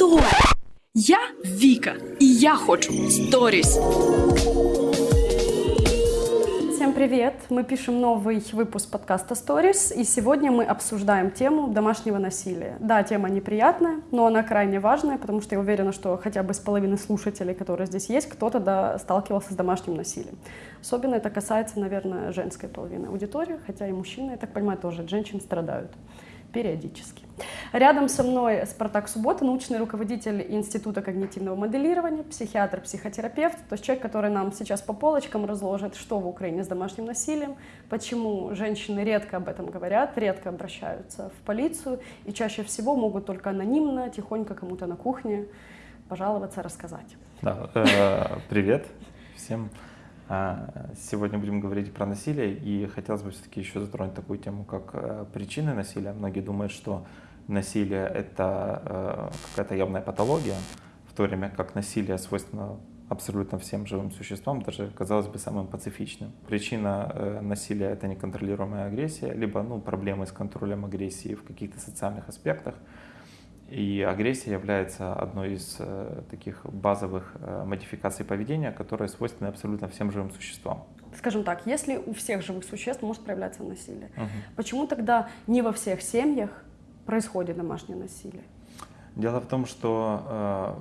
Стой! Я Вика, и я хочу сторис. Всем привет! Мы пишем новый выпуск подкаста Stories, и сегодня мы обсуждаем тему домашнего насилия. Да, тема неприятная, но она крайне важная, потому что я уверена, что хотя бы с половины слушателей, которые здесь есть, кто-то да, сталкивался с домашним насилием. Особенно это касается, наверное, женской половины аудитории, хотя и мужчины, я так понимаю, тоже от женщин страдают периодически. Рядом со мной Спартак Суббота, научный руководитель Института когнитивного моделирования, психиатр, психотерапевт, то есть человек, который нам сейчас по полочкам разложит, что в Украине с домашним насилием, почему женщины редко об этом говорят, редко обращаются в полицию и чаще всего могут только анонимно, тихонько кому-то на кухне пожаловаться, рассказать. Да, э, привет всем. А, сегодня будем говорить про насилие, и хотелось бы все-таки еще затронуть такую тему, как э, причины насилия. Многие думают, что насилие – это э, какая-то явная патология, в то время как насилие свойственно абсолютно всем живым существам, даже, казалось бы, самым пацифичным. Причина э, насилия – это неконтролируемая агрессия, либо ну, проблемы с контролем агрессии в каких-то социальных аспектах – и агрессия является одной из э, таких базовых э, модификаций поведения, которые свойственны абсолютно всем живым существам. Скажем так, если у всех живых существ может проявляться насилие, угу. почему тогда не во всех семьях происходит домашнее насилие? Дело в том, что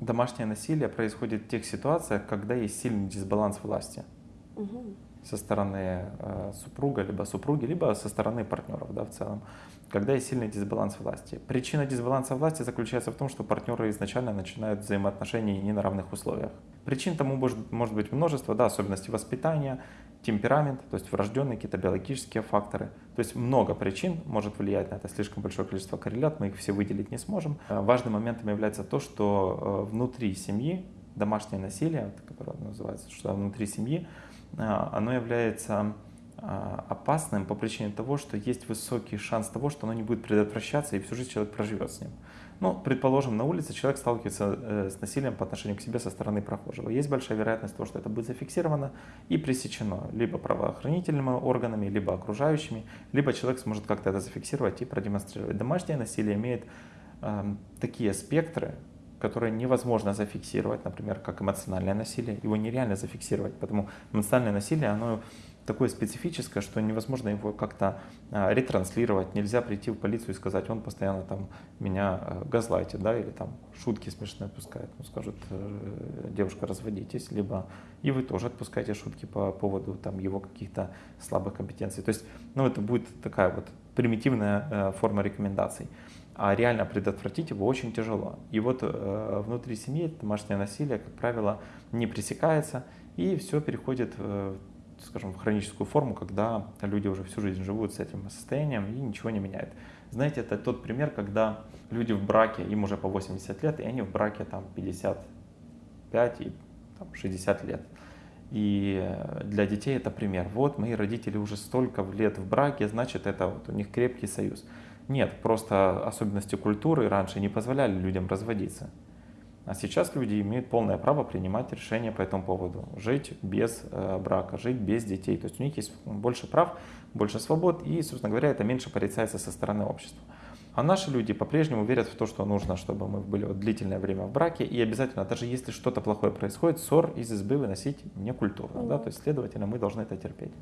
э, домашнее насилие происходит в тех ситуациях, когда есть сильный дисбаланс власти. Угу со стороны э, супруга, либо супруги, либо со стороны партнеров да, в целом, когда есть сильный дисбаланс власти. Причина дисбаланса власти заключается в том, что партнеры изначально начинают взаимоотношения не на равных условиях. Причин тому может, может быть множество, да, особенности воспитания, темперамент, то есть врожденные какие-то биологические факторы. То есть много причин может влиять на это, слишком большое количество коррелят, мы их все выделить не сможем. Э, важным моментом является то, что э, внутри семьи домашнее насилие, которое называется, что внутри семьи, оно является а, опасным по причине того, что есть высокий шанс того, что оно не будет предотвращаться и всю жизнь человек проживет с ним. Ну, предположим, на улице человек сталкивается э, с насилием по отношению к себе со стороны прохожего. Есть большая вероятность того, что это будет зафиксировано и пресечено либо правоохранительными органами, либо окружающими, либо человек сможет как-то это зафиксировать и продемонстрировать. Домашнее насилие имеет э, такие спектры, которое невозможно зафиксировать, например, как эмоциональное насилие. Его нереально зафиксировать, потому эмоциональное насилие, оно такое специфическое, что невозможно его как-то а, ретранслировать. Нельзя прийти в полицию и сказать, он постоянно там меня а, газлайтит, да, или там шутки смешные отпускает. Ну, скажут, э, девушка, разводитесь, либо и вы тоже отпускаете шутки по поводу там его каких-то слабых компетенций. То есть, ну, это будет такая вот примитивная э, форма рекомендаций а реально предотвратить его очень тяжело. И вот э, внутри семьи домашнее насилие, как правило, не пресекается, и все переходит, э, скажем, в хроническую форму, когда люди уже всю жизнь живут с этим состоянием и ничего не меняет. Знаете, это тот пример, когда люди в браке, им уже по 80 лет, и они в браке там 55 и там, 60 лет. И для детей это пример. Вот мои родители уже столько лет в браке, значит это вот у них крепкий союз. Нет, просто особенности культуры раньше не позволяли людям разводиться. А сейчас люди имеют полное право принимать решения по этому поводу. Жить без э, брака, жить без детей. То есть у них есть больше прав, больше свобод, и, собственно говоря, это меньше порицается со стороны общества. А наши люди по-прежнему верят в то, что нужно, чтобы мы были вот длительное время в браке, и обязательно, даже если что-то плохое происходит, ссор из избы выносить не культурно. Mm-hmm. Да? То есть, следовательно, мы должны это терпеть.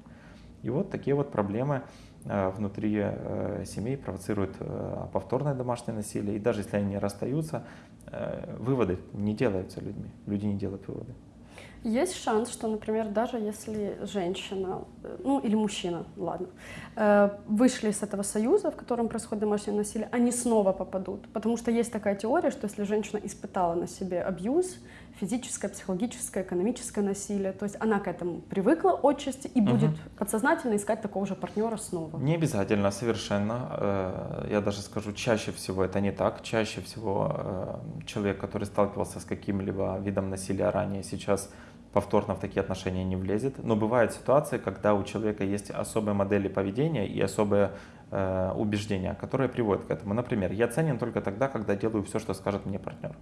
И вот такие вот проблемы внутри э, семей провоцирует э, повторное домашнее насилие. И даже если они расстаются, выводы не делаются людьми. Люди не делают выводы. Есть шанс, что, например, даже если женщина, ну или мужчина, ладно, вышли с этого союза, в котором происходит домашнее насилие, они снова попадут. Потому что есть такая теория, что если женщина испытала на себе абьюз, физическое, психологическое, экономическое насилие. То есть она к этому привыкла отчасти и будет угу. подсознательно искать такого же партнера снова. Не обязательно, совершенно. Э, я даже скажу, чаще всего это не так. Чаще всего э, человек, который сталкивался с каким-либо видом насилия ранее, сейчас повторно в такие отношения не влезет. Но бывают ситуации, когда у человека есть особые модели поведения и особые э, убеждения, которые приводят к этому. Например, я ценен только тогда, когда делаю все, что скажет мне партнер.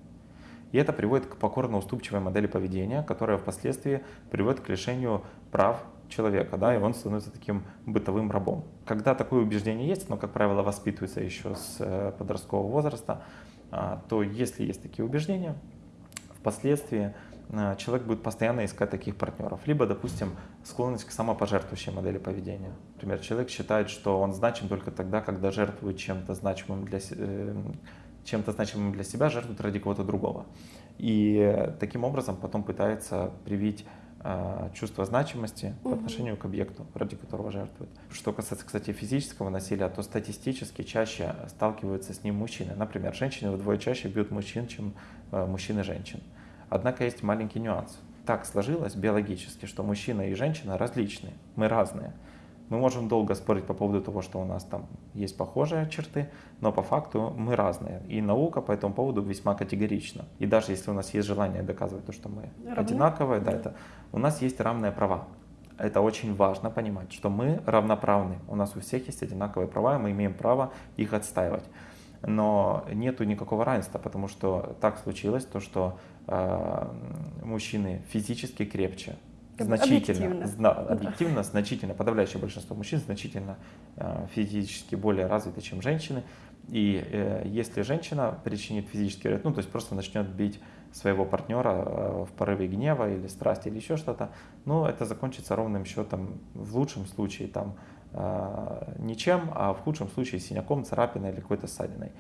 И это приводит к покорно-уступчивой модели поведения, которая впоследствии приводит к лишению прав человека, да, и он становится таким бытовым рабом. Когда такое убеждение есть, но, как правило, воспитывается еще с э, подросткового возраста, а, то если есть такие убеждения, впоследствии а, человек будет постоянно искать таких партнеров. Либо, допустим, склонность к самопожертвующей модели поведения. Например, человек считает, что он значим только тогда, когда жертвует чем-то значимым для, э, чем-то значимым для себя, жертвует ради кого-то другого. И таким образом потом пытается привить э, чувство значимости угу. по отношению к объекту, ради которого жертвует. Что касается, кстати, физического насилия, то статистически чаще сталкиваются с ним мужчины. Например, женщины вдвое чаще бьют мужчин, чем э, мужчины женщин. Однако есть маленький нюанс. Так сложилось биологически, что мужчина и женщина различные, мы разные. Мы можем долго спорить по поводу того, что у нас там есть похожие черты, но по факту мы разные. И наука по этому поводу весьма категорична. И даже если у нас есть желание доказывать то, что мы Равны? одинаковые, да, да. Это, у нас есть равные права. Это очень важно понимать, что мы равноправны. У нас у всех есть одинаковые права, и мы имеем право их отстаивать. Но нету никакого равенства, потому что так случилось, то, что э, мужчины физически крепче, значительно, объективно, зна, объективно значительно, подавляющее большинство мужчин значительно э, физически более развиты, чем женщины. И э, если женщина причинит физический вред, ну то есть просто начнет бить своего партнера э, в порыве гнева или страсти или еще что-то, ну это закончится ровным счетом в лучшем случае там э, ничем, а в худшем случае синяком, царапиной или какой-то ссадиной.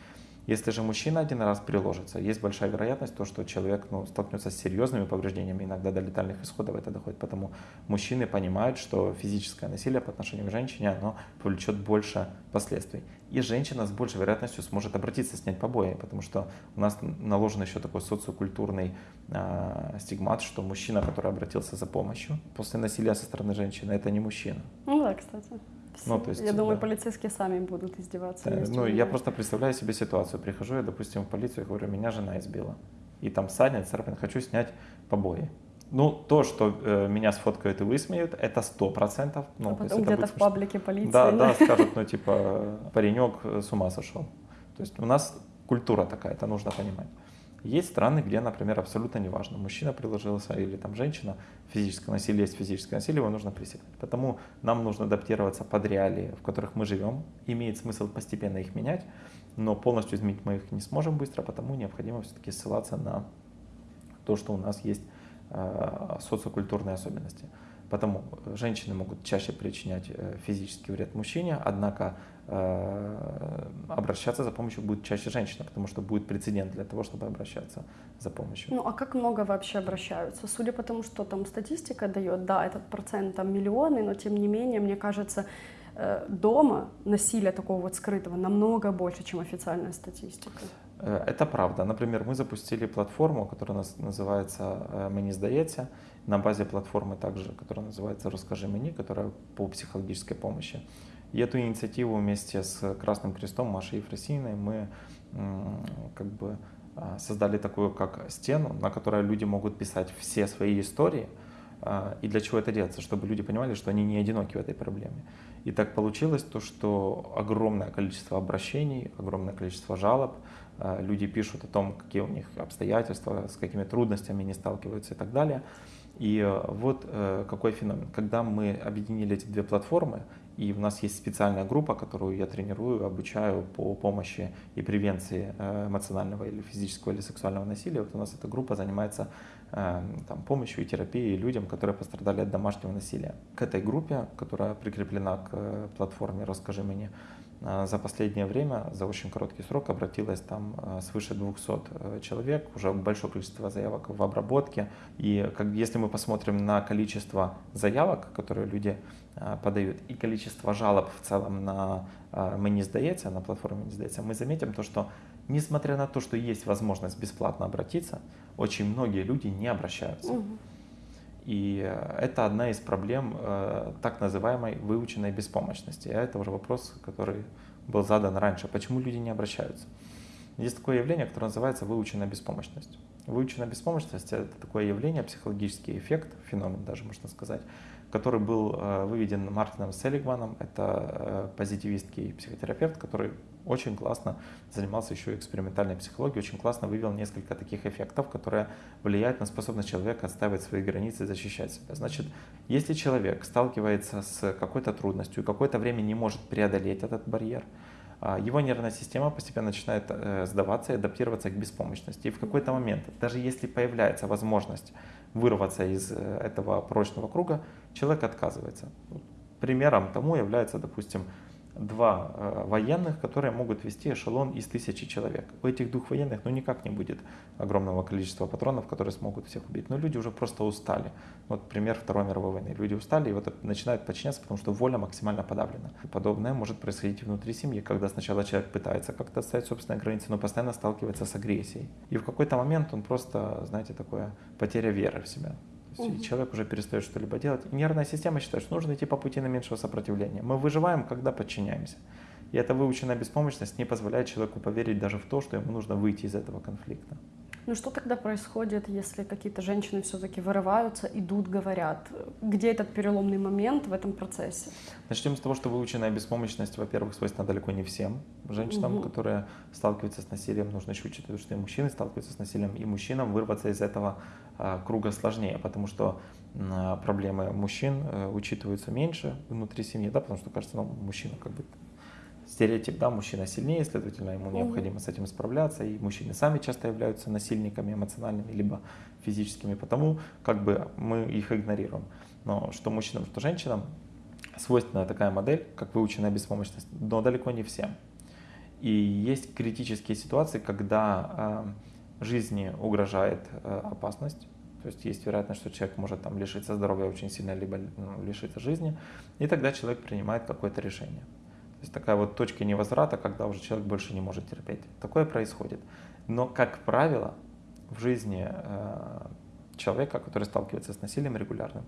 Если же мужчина один раз приложится, есть большая вероятность, то, что человек ну, столкнется с серьезными повреждениями, иногда до летальных исходов это доходит. Потому мужчины понимают, что физическое насилие по отношению к женщине оно повлечет больше последствий. И женщина с большей вероятностью сможет обратиться, снять побои, потому что у нас наложен еще такой социокультурный э, стигмат, что мужчина, который обратился за помощью после насилия со стороны женщины, это не мужчина. Ну да, кстати. Ну, то есть, я думаю, да. полицейские сами будут издеваться. Да, ну, я просто представляю себе ситуацию. Прихожу я, допустим, в полицию и говорю, меня жена избила. И там саднет, царапин, хочу снять побои. Ну, то, что э, меня сфоткают и высмеют, это сто процентов. Ну, а потом где-то в паблике полиции. Да, да, скажут, ну, типа, паренек с ума сошел. То есть у нас культура такая, это нужно понимать. Есть страны, где, например, абсолютно неважно, мужчина приложился или там женщина, физическое насилие есть физическое насилие, его нужно пресекать. Потому нам нужно адаптироваться под реалии, в которых мы живем. Имеет смысл постепенно их менять, но полностью изменить мы их не сможем быстро, потому необходимо все-таки ссылаться на то, что у нас есть э, социокультурные особенности. Потому женщины могут чаще причинять э, физический вред мужчине, однако э, обращаться за помощью будет чаще женщина, потому что будет прецедент для того, чтобы обращаться за помощью. Ну а как много вообще обращаются? Судя по тому, что там статистика дает, да, этот процент там миллионы, но тем не менее, мне кажется, э, дома насилия такого вот скрытого намного больше, чем официальная статистика. Это правда. Например, мы запустили платформу, которая называется «Мені здається», на базе платформы также, которая называется «Расскажи мне», которая по психологической помощи. И эту инициативу вместе с Красным Крестом Машей Ефросиной мы как бы а, создали такую как стену, на которой люди могут писать все свои истории. А, и для чего это делается? Чтобы люди понимали, что они не одиноки в этой проблеме. И так получилось то, что огромное количество обращений, огромное количество жалоб, а, люди пишут о том, какие у них обстоятельства, с какими трудностями они сталкиваются и так далее. И э, вот э, какой феномен. Когда мы объединили эти две платформы, и у нас есть специальная группа, которую я тренирую, обучаю по помощи и превенции э, эмоционального или физического или сексуального насилия. Вот у нас эта группа занимается там, помощью и терапией людям, которые пострадали от домашнего насилия. К этой группе, которая прикреплена к платформе «Расскажи мне», за последнее время, за очень короткий срок, обратилось там а, свыше 200 э, человек, уже большое количество заявок в обработке. И как, если мы посмотрим на количество заявок, которые люди а, подают, и количество жалоб в целом на «Мы не сдается», на платформе «Не сдается», мы заметим то, что несмотря на то, что есть возможность бесплатно обратиться, очень многие люди не обращаются. Угу. И э, это одна из проблем э, так называемой выученной беспомощности. А это уже вопрос, который был задан раньше. Почему люди не обращаются? Есть такое явление, которое называется выученная беспомощность. Выученная беспомощность – это такое явление, психологический эффект, феномен даже можно сказать, который был э, выведен Мартином Селигманом. Это позитивистский психотерапевт, который очень классно занимался еще экспериментальной психологией, очень классно вывел несколько таких эффектов, которые влияют на способность человека отстаивать свои границы и защищать себя. Значит, если человек сталкивается с какой-то трудностью и какое-то время не может преодолеть этот барьер, а, его нервная система постепенно начинает э, сдаваться и адаптироваться к беспомощности. И в какой-то момент, даже если появляется возможность вырваться из э, этого порочного круга, человек отказывается. Примером тому является, допустим, два э, военных, которые могут вести эшелон из тысячи человек. У этих двух военных ну никак не будет огромного количества патронов, которые смогут всех убить. Но люди уже просто устали. Вот пример Второй мировой войны. Люди устали и вот начинают подчиняться, потому что воля максимально подавлена. Подобное может происходить внутри семьи, когда сначала человек пытается как-то ставить собственные границы, но постоянно сталкивается с агрессией. И в какой-то момент он просто, знаете, такое потеря веры в себя угу. человек уже перестает что-либо делать. И нервная система считает, что нужно идти по пути наименьшего сопротивления. Мы выживаем, когда подчиняемся. И эта выученная беспомощность не позволяет человеку поверить даже в то, что ему нужно выйти из этого конфликта. Ну что тогда происходит, если какие-то женщины все-таки вырываются, идут, говорят? Где этот переломный момент в этом процессе? Начнем с того, что выученная беспомощность, во-первых, свойственна далеко не всем женщинам, угу. которые сталкиваются с насилием. Нужно еще учитывать, что и мужчины сталкиваются с насилием, и мужчинам вырваться из этого а, круга сложнее, потому что а, проблемы мужчин а, учитываются меньше внутри семьи, да, потому что кажется, ну, мужчина как бы стереотип, да, мужчина сильнее, следовательно, ему необходимо с этим справляться, и мужчины сами часто являются насильниками эмоциональными, либо физическими, потому как бы мы их игнорируем. Но что мужчинам, что женщинам свойственна такая модель, как выученная беспомощность, но далеко не всем. И есть критические ситуации, когда э, жизни угрожает э, опасность, то есть есть вероятность, что человек может там лишиться здоровья очень сильно, либо ну, лишиться жизни, и тогда человек принимает какое-то решение. То есть такая вот точка невозврата, когда уже человек больше не может терпеть. Такое происходит. Но, как правило, в жизни э, человека, который сталкивается с насилием регулярным,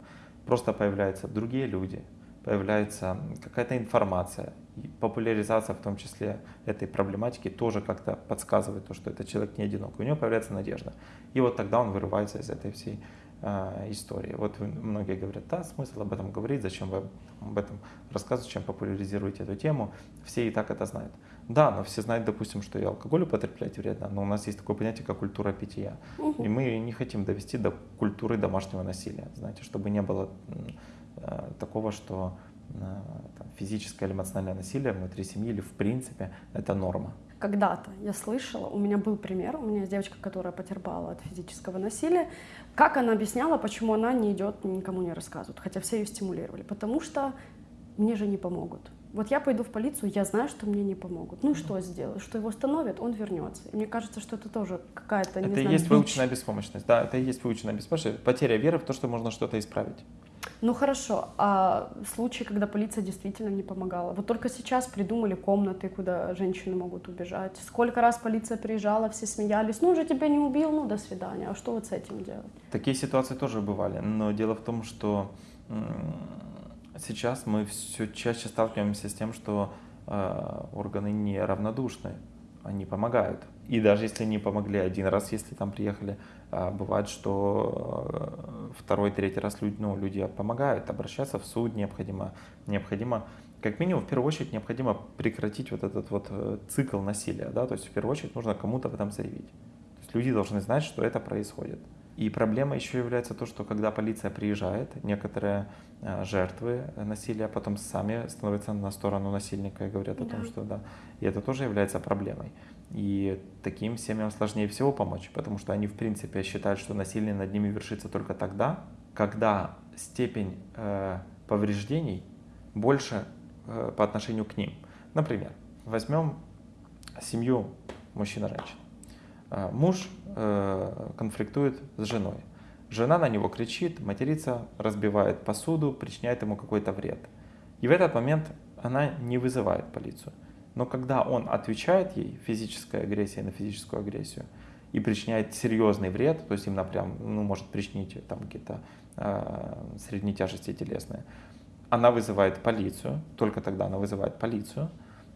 просто появляются другие люди, появляется какая-то информация, и популяризация в том числе этой проблематики тоже как-то подсказывает то, что этот человек не одинок, у него появляется надежда. И вот тогда он вырывается из этой всей истории. Вот многие говорят, да, смысл об этом говорить, зачем вы об этом рассказываете, чем популяризируете эту тему, все и так это знают. Да, но все знают, допустим, что и алкоголь употреблять вредно, но у нас есть такое понятие, как культура питья. Угу. И мы не хотим довести до культуры домашнего насилия, знаете, чтобы не было э, такого, что э, там, физическое или эмоциональное насилие внутри семьи или в принципе это норма когда-то я слышала, у меня был пример, у меня есть девочка, которая потерпала от физического насилия, как она объясняла, почему она не идет, никому не рассказывает, хотя все ее стимулировали, потому что мне же не помогут. Вот я пойду в полицию, я знаю, что мне не помогут. Ну что сделаю? Что его остановят, он вернется. И мне кажется, что это тоже какая-то, не Это и есть бич. выученная беспомощность, да, это и есть выученная беспомощность, потеря веры в то, что можно что-то исправить. Ну хорошо, а случаи, когда полиция действительно не помогала? Вот только сейчас придумали комнаты, куда женщины могут убежать. Сколько раз полиция приезжала, все смеялись, ну уже тебя не убил, ну до свидания. А что вот с этим делать? Такие ситуации тоже бывали, но дело в том, что сейчас мы все чаще сталкиваемся с тем, что э, органы не равнодушны, они помогают. И даже если не помогли один раз, если там приехали, э, бывает, что э, второй, третий раз люди, ну, люди помогают, обращаться в суд необходимо, необходимо как минимум, в первую очередь, необходимо прекратить вот этот вот э, цикл насилия, да, то есть в первую очередь нужно кому-то в этом заявить. То есть люди должны знать, что это происходит. И проблема еще является то, что когда полиция приезжает, некоторые э, жертвы насилия потом сами становятся на сторону насильника и говорят да. о том, что да. И это тоже является проблемой. И таким семьям сложнее всего помочь, потому что они в принципе считают, что насилие над ними вершится только тогда, когда степень э, повреждений больше э, по отношению к ним. Например, возьмем семью мужчина-женщина. Э, муж э, конфликтует с женой. Жена на него кричит, матерится, разбивает посуду, причиняет ему какой-то вред. И в этот момент она не вызывает полицию. Но когда он отвечает ей физической агрессией на физическую агрессию и причиняет серьезный вред, то есть им напрям, ну, может причинить там какие-то э, средней тяжести телесные, она вызывает полицию, только тогда она вызывает полицию,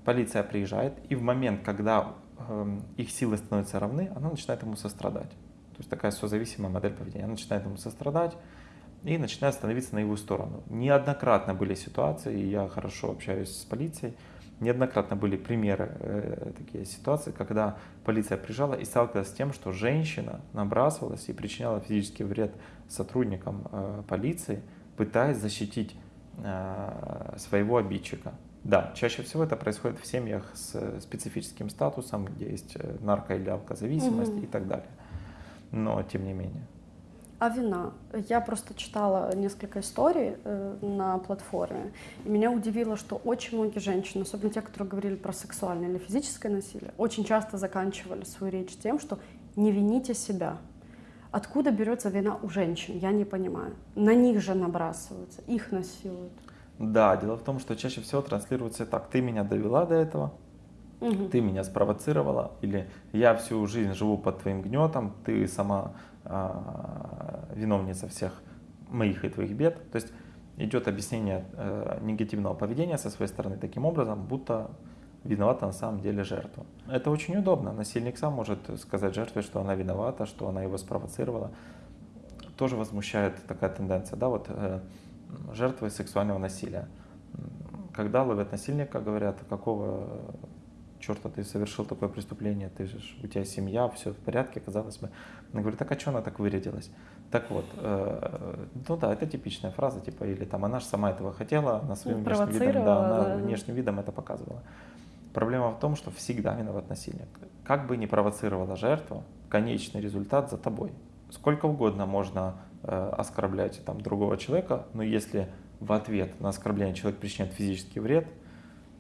полиция приезжает, и в момент, когда их силы становятся равны, она начинает ему сострадать. То есть такая созависимая модель поведения. Она начинает ему сострадать и начинает становиться на его сторону. Неоднократно были ситуации, и я хорошо общаюсь с полицией, неоднократно были примеры э, такие ситуации, когда полиция приезжала и сталкивалась с тем, что женщина набрасывалась и причиняла физический вред сотрудникам э, полиции, пытаясь защитить э, своего обидчика. Да, чаще всего это происходит в семьях с специфическим статусом, где есть э, нарко- или алкозависимость Мгм. и так далее. Но тем не менее. А вина? Я просто читала несколько историй э, на платформе, и меня удивило, что очень многие женщины, особенно те, которые говорили про сексуальное или физическое насилие, очень часто заканчивали свою речь тем, что не вините себя. Откуда берется вина у женщин, я не понимаю. На них же набрасываются, их насилуют. Да, дело в том, что чаще всего транслируется так. Ты меня довела до этого, Мгм. ты меня спровоцировала, или я всю жизнь живу под твоим гнетом, ты сама а, виновница всех моих и твоих бед. То есть идет объяснение э, негативного поведения со своей стороны таким образом, будто виновата на самом деле жертва. Это очень удобно. Насильник сам может сказать жертве, что она виновата, что она его спровоцировала. Тоже возмущает такая тенденция, да, вот э, жертвы сексуального насилия. Когда ловят насильника, говорят, какого черта ты совершил такое преступление, ты же, у тебя семья, все в порядке, казалось бы. Она говорит, так а что она так вырядилась? Так вот, э, ну да, это типичная фраза, типа, или там, она же сама этого хотела, она своим Ну, внешним видом, да, она да. внешним видом это показывала. Проблема в том, что всегда виноват насильник. Как бы ни провоцировала жертва, конечный результат за тобой. Сколько угодно можно э, оскорблять там, другого человека, но если в ответ на оскорбление человек причиняет физический вред,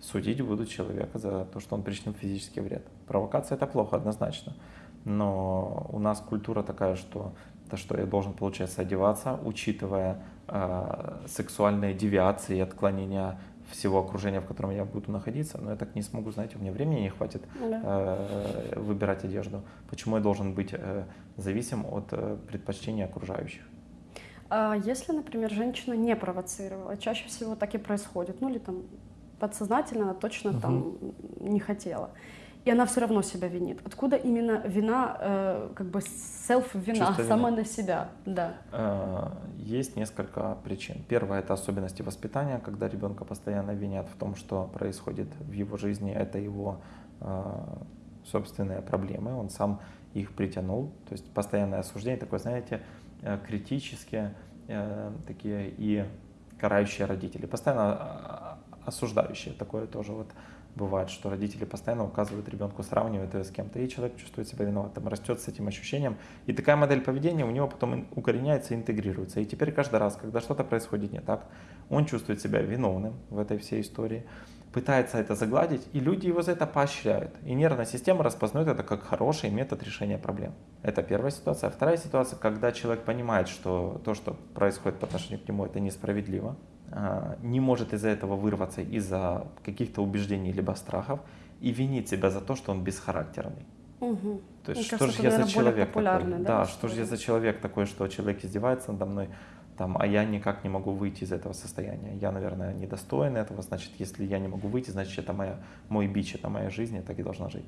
судить будут человека за то, что он причинил физический вред. Провокация это плохо, однозначно. Но у нас культура такая, что то, что я должен, получается, одеваться, учитывая э, сексуальные девиации и отклонения всего окружения, в котором я буду находиться, но я так не смогу, знаете, у меня времени не хватит Да. э, выбирать одежду. Почему я должен быть э, зависим от э, предпочтений окружающих? А если, например, женщина не провоцировала, чаще всего так и происходит, ну или там подсознательно она точно Мгм. там не хотела. И она все равно себя винит. Откуда именно вина, э, как бы селф-вина, Чувство вины. сама на себя? Да. Э, Есть несколько причин. Первое это особенности воспитания, когда ребенка постоянно винят в том, что происходит в его жизни, это его э, собственные проблемы, он сам их притянул. То есть постоянное осуждение, такое, знаете, э, критические э, такие и карающие родители, постоянно а, осуждающие. Такое тоже вот бывает, что родители постоянно указывают ребенку, сравнивают его с кем-то, и человек чувствует себя виноватым, растет с этим ощущением. И такая модель поведения у него потом укореняется, интегрируется. И теперь каждый раз, когда что-то происходит не так, он чувствует себя виновным в этой всей истории, пытается это загладить, и люди его за это поощряют. И нервная система распознает это как хороший метод решения проблем. Это первая ситуация. А вторая ситуация, когда человек понимает, что то, что происходит по отношению к нему, это несправедливо, а, не может из-за этого вырваться из-за каких-то убеждений либо страхов и винит себя за то, что он бесхарактерный. Мгм. То есть Мне что кажется, же я за человек такой? да, Да, что же я за человек такой, что человек издевается надо мной, там, а я никак не могу выйти из этого состояния. Я, наверное, недостоин этого, значит, если я не могу выйти, значит, это моя, мой бич, это моя жизнь, я так и должна жить.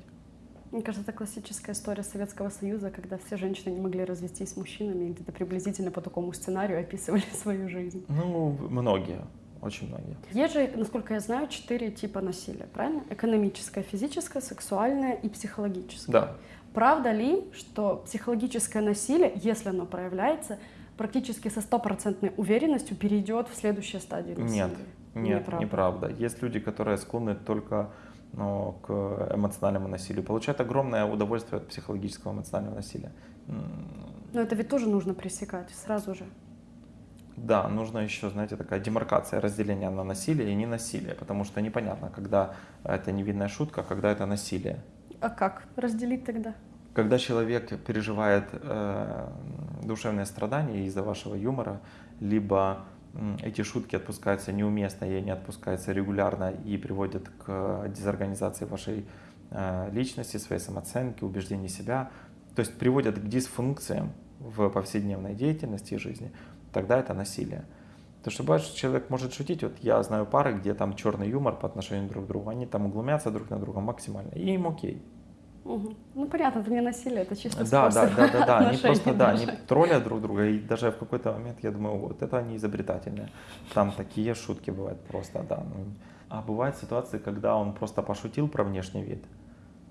Мне кажется, это классическая история Советского Союза, когда все женщины не могли развестись с мужчинами и где-то приблизительно по такому сценарию описывали свою жизнь. Ну, многие, очень многие. Есть же, насколько я знаю, четыре типа насилия, правильно? Экономическое, физическое, сексуальное и психологическое. Да, Правда ли, что психологическое насилие, если оно проявляется, практически со стопроцентной уверенностью перейдет в следующее стадию насилия? нет, нет, Неправда. неправда. Есть люди, которые склонны только ну, к эмоциональному насилию, получают огромное удовольствие от психологического эмоционального насилия. Но это ведь тоже нужно пресекать сразу же. Да, нужно еще, знаете, такая демаркация, разделение на насилие и ненасилие, потому что непонятно, когда это невинная шутка, когда это насилие. А как разделить тогда? Когда человек переживает э, душевные страдания из-за вашего юмора, либо эти шутки отпускаются неуместно и они отпускаются регулярно и приводят к дезорганизации вашей э, личности, своей самооценки, убеждений себя, то есть приводят к дисфункциям в повседневной деятельности и жизни, тогда это насилие. То, что бывает, что человек может шутить, вот я знаю пары, где там черный юмор по отношению друг к другу, они там углумятся друг на друга максимально, и им окей. Мгм. Ну понятно, это не насилие, это чисто Да, да, способ да, да, да, они отношений просто, да, они троллят друг друга, и даже в какой-то момент я думаю, вот это они изобретательные. Там такие шутки бывают просто, да. ну. А бывают ситуации, когда он просто пошутил про внешний вид,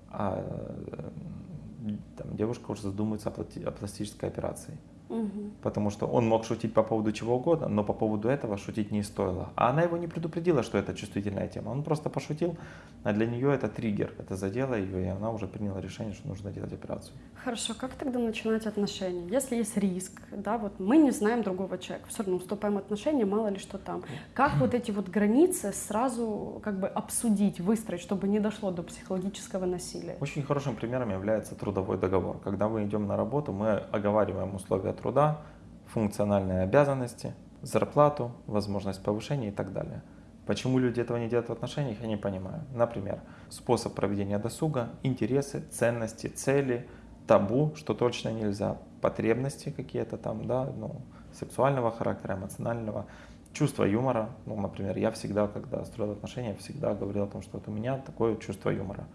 а э, там девушка уже задумывается о плати- о пластической операции. Мгм. Потому что он мог шутить по поводу чего угодно, но по поводу этого шутить не стоило. А она его не предупредила, что это чувствительная тема. Он просто пошутил, а для нее это триггер, это задело ее, и она уже приняла решение, что нужно делать операцию. Хорошо, как тогда начинать отношения? Если есть риск, да, вот мы не знаем другого человека, все равно вступаем в отношения, мало ли что там. Как вот эти вот границы сразу как бы обсудить, выстроить, чтобы не дошло до психологического насилия? Очень хорошим примером является трудовой договор. Когда мы идем на работу, мы оговариваем условия труда, функциональные обязанности, зарплату, возможность повышения и так далее. Почему люди этого не делают в отношениях, я не понимаю. Например, способ проведения досуга, интересы, ценности, цели, табу, что точно нельзя, потребности какие-то там, да, ну, сексуального характера, эмоционального, чувство юмора. Ну, например, я всегда, когда строил отношения, всегда говорил о том, что вот у меня такое чувство юмора.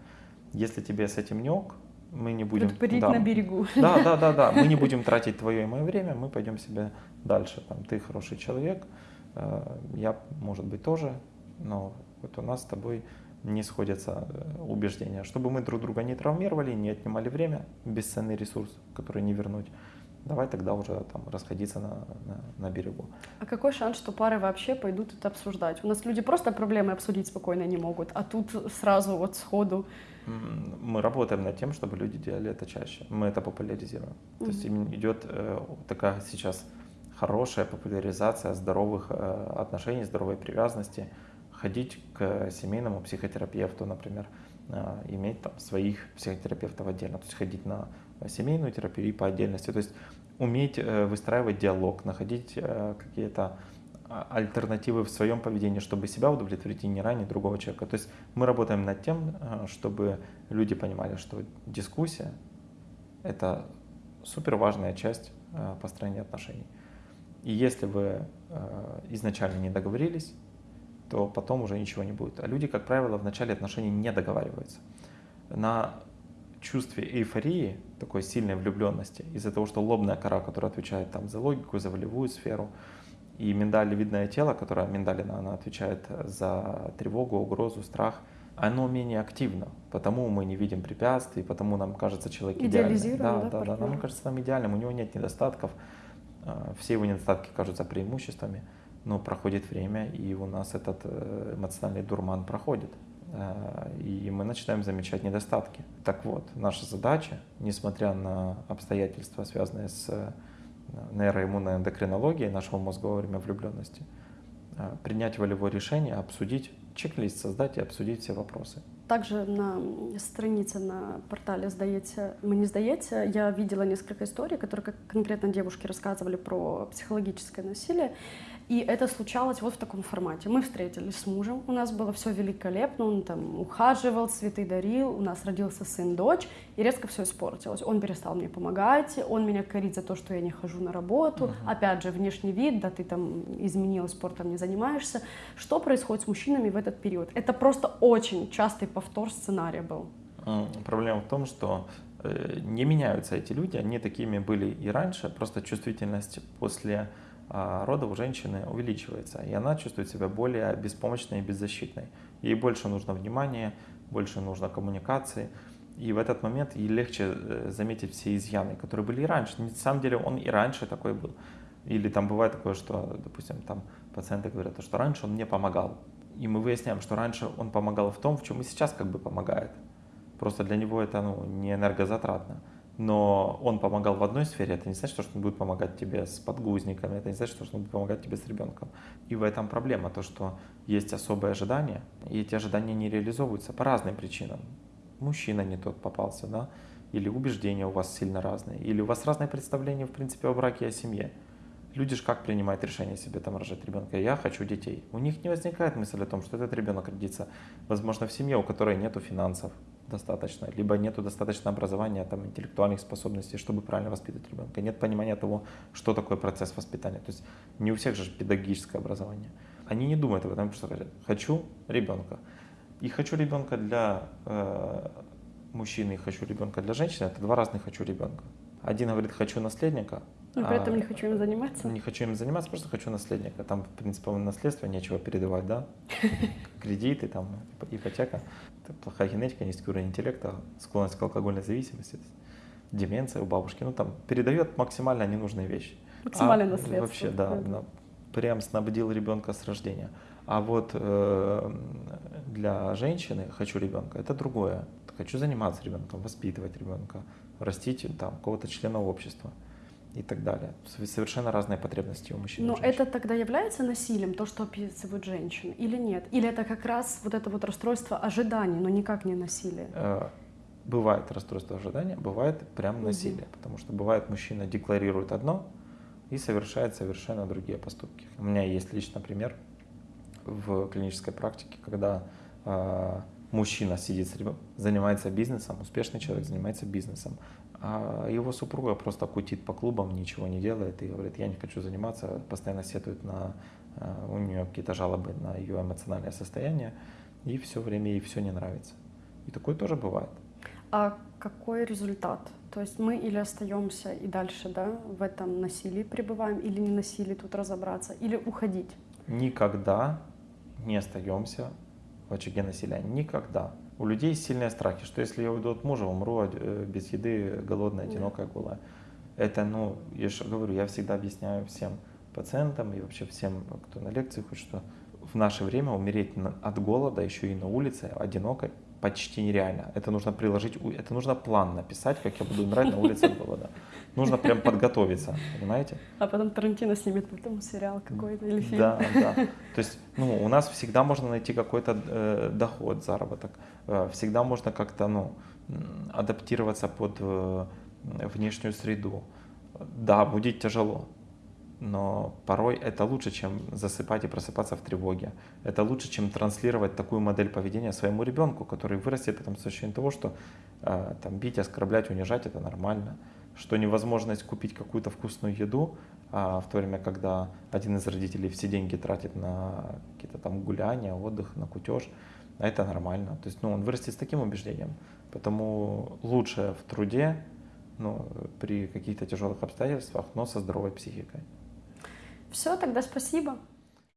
Если тебе с этим не ок, мы не будем... Да, на берегу. да, да, да, да. Мы не будем тратить твое и мое время, мы пойдем себе дальше. Там, ты хороший человек, э, я, может быть, тоже, но вот у нас с тобой не сходятся э, убеждения. Чтобы мы друг друга не травмировали, не отнимали время, бесценный ресурс, который не вернуть, давай тогда уже там расходиться на, на, на берегу. А какой шанс, что пары вообще пойдут это обсуждать? У нас люди просто проблемы обсудить спокойно не могут, а тут сразу вот сходу. Мы работаем над тем, чтобы люди делали это чаще. Мы это популяризируем. То есть идет э, такая сейчас хорошая популяризация здоровых э, отношений, здоровой привязанности. Ходить к семейному психотерапевту, например, э, иметь там своих психотерапевтов отдельно, то есть ходить на семейную терапию и по отдельности. То есть уметь э, выстраивать диалог, находить э, какие-то а, альтернативы в своем поведении, чтобы себя удовлетворить и не ранить другого человека. То есть мы работаем над тем, э, чтобы люди понимали, что дискуссия – это супер важная часть э, построения отношений. И если вы э, изначально не договорились, то потом уже ничего не будет. А люди, как правило, в начале отношений не договариваются. На чувстве эйфории, такой сильной влюбленности, из-за того, что лобная кора, которая отвечает там за логику, за волевую сферу, и миндалевидное тело, которое миндалина, она отвечает за тревогу, угрозу, страх, оно менее активно, потому мы не видим препятствий, потому нам кажется человек. Идеализируем, да, да, да, нам кажется нам идеальным, у него нет недостатков, э, все его недостатки кажутся преимуществами, но проходит время, и у нас этот э, эмоциональный дурман проходит, э, и мы начинаем замечать недостатки. Так вот, наша задача, несмотря на обстоятельства, связанные с э, нейроиммунной эндокринологией нашего мозга во время влюбленности, э, принять волевое решение, обсудить, чек-лист создать и обсудить все вопросы. Также на странице на портале «Сдаете, мы не сдаете» я видела несколько историй, которые конкретно девушки рассказывали про психологическое насилие. И это случалось вот в таком формате. Мы встретились с мужем, у нас было все великолепно, он там ухаживал, цветы дарил, у нас родился сын, дочь, и резко все испортилось. Он перестал мне помогать, он меня корит за то, что я не хожу на работу. Опять же, внешний вид, да, ты там изменила, спортом не занимаешься. Что происходит с мужчинами в этот период? Это просто очень частый повтор сценария был. М, Проблема в том, что э, не меняются эти люди, они такими были и раньше, просто чувствительность после рода у женщины увеличивается, и она чувствует себя более беспомощной и беззащитной. Ей больше нужно внимания, больше нужно коммуникации, и в этот момент ей легче э, заметить все изъяны, которые были и раньше. На самом деле он и раньше такой был. Или там бывает такое, что, допустим, там пациенты говорят, что раньше он мне помогал. И мы выясняем, что раньше он помогал в том, в чем и сейчас как бы помогает. Просто для него это ну, не энергозатратно. Но он помогал в одной сфере, это не значит, что он будет помогать тебе с подгузниками, это не значит, что он будет помогать тебе с ребенком. И в этом проблема, то, что есть особые ожидания, и эти ожидания не реализовываются по разным причинам. Мужчина не тот попался, да, или убеждения у вас сильно разные, или у вас разное представление, в принципе, о браке и о семье. Люди же как принимают решение себе там рожать ребенка? Я хочу детей. У них не возникает мысль о том, что этот ребенок родится, возможно, в семье, у которой нету финансов достаточно, либо нету достаточно образования, там, интеллектуальных способностей, чтобы правильно воспитывать ребенка. Нет понимания того, что такое процесс воспитания. То есть не у всех же педагогическое образование. Они не думают об этом, просто говорят, хочу ребенка. И хочу ребенка для э, мужчины, и хочу ребенка для женщины, это два разных хочу ребенка. Один говорит, хочу наследника, Но при этом а, не хочу им заниматься. не хочу им заниматься, просто хочу наследника. Там, в принципе, наследство нечего передавать, да? Кредиты, там, ипотека. Это плохая генетика, низкий уровень интеллекта, склонность к алкогольной зависимости. деменция у бабушки, ну там передает максимально ненужные вещи. Максимальное А наследство. Вообще, да, Мгм. на- прям снабдил ребенка с рождения. А вот э, для женщины хочу ребенка это другое. Хочу заниматься ребенком, воспитывать ребенка, растить там какого-то члена общества и так далее. Сов- Совершенно разные потребности у мужчин. Но это тогда является насилием, то, что описывают женщины, или нет? Или это как раз вот это вот расстройство ожиданий, но никак не насилие? Э, бывает расстройство ожидания, бывает прям Мгм. насилие. Потому что бывает мужчина декларирует одно и совершает совершенно другие поступки. У меня есть лично пример в клинической практике, когда э, мужчина сидит с ребенком, занимается бизнесом, успешный человек занимается бизнесом, а его супруга просто кутит по клубам, ничего не делает и говорит, я не хочу заниматься, постоянно сетует на, э, у нее какие-то жалобы на ее эмоциональное состояние, и все время ей все не нравится. И такое тоже бывает. А какой результат? То есть мы или остаемся и дальше да, в этом насилии пребываем, или не насилии тут разобраться, или уходить? Никогда не остаемся в очаге насилия. Никогда. У людей сильные страхи, что если я уйду от мужа, умру э, без еды, голодная, одинокая, голая. Это, ну, я же говорю, я всегда объясняю всем пациентам и вообще всем, кто на лекции хоть что в наше время умереть от голода еще и на улице, одинокой, почти нереально. Это нужно приложить, это нужно план написать, как я буду умирать на улице от голода. Нужно прям подготовиться, понимаете? А потом Тарантино снимет потом сериал какой-то или фильм. Да, да. То есть, ну, у нас всегда можно найти какой-то э, доход, заработок. Э, всегда можно как-то, ну, адаптироваться под э, внешнюю среду. Да, будет тяжело, но порой это лучше, чем засыпать и просыпаться в тревоге. Это лучше, чем транслировать такую модель поведения своему ребенку, который вырастет потом с ощущением того, что э, там бить, оскорблять, унижать это нормально, что невозможность купить какую-то вкусную еду, а в то время, когда один из родителей все деньги тратит на какие-то там гуляния, отдых, на кутеж, а это нормально. То есть, ну, он вырастет с таким убеждением. Поэтому лучше в труде, ну, при каких-то тяжелых обстоятельствах, но со здоровой психикой. Все, тогда спасибо.